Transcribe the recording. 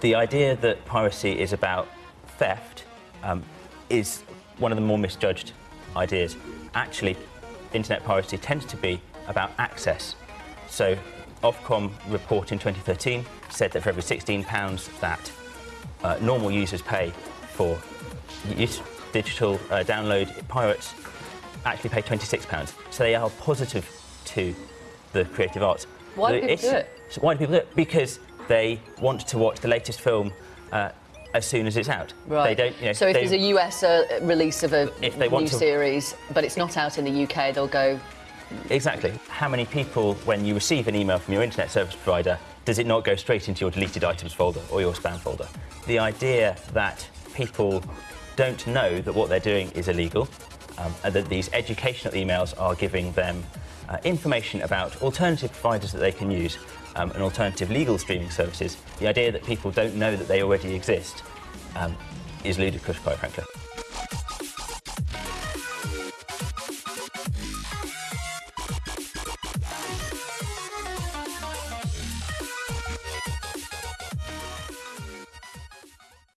The idea that piracy is about theft um, is one of the more misjudged ideas. Actually, internet piracy tends to be about access. So, Ofcom report in 2013 said that for every 16 pounds that uh, normal users pay for digital uh, download, pirates actually pay 26 pounds. So they are positive to the creative arts. Why do people do it? so why do people do it? Because they want to watch the latest film uh, as soon as it's out. Right. They don't. You know, so if they- there's a US uh, release of a If they want new to- series, but it's not out in the UK, they'll go. Exactly. How many people, when you receive an email from your internet service provider, does it not go straight into your deleted items folder or your spam folder? The idea that people don't know that what they're doing is illegal, um, and that these educational emails are giving them uh, information about alternative providers that they can use um, and alternative legal streaming services, the idea that people don't know that they already exist um, is ludicrous, quite frankly.